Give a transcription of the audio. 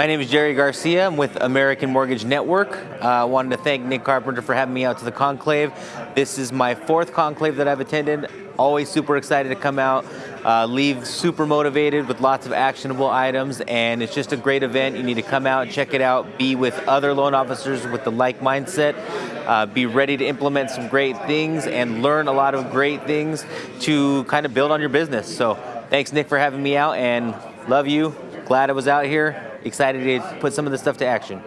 My name is Jerry Garcia. I'm with American Mortgage Network. Uh, I uh, wanted to thank Nick Carpenter for having me out to the conclave. This is my fourth conclave that I've attended. Always super excited to come out, uh, leave super motivated with lots of actionable items, and it's just a great event. You need to come out, check it out, be with other loan officers with the like mindset, uh, be ready to implement some great things, and learn a lot of great things to kind of build on your business. So thanks, Nick, for having me out, and love you. Glad I was out here excited to put some of this stuff to action.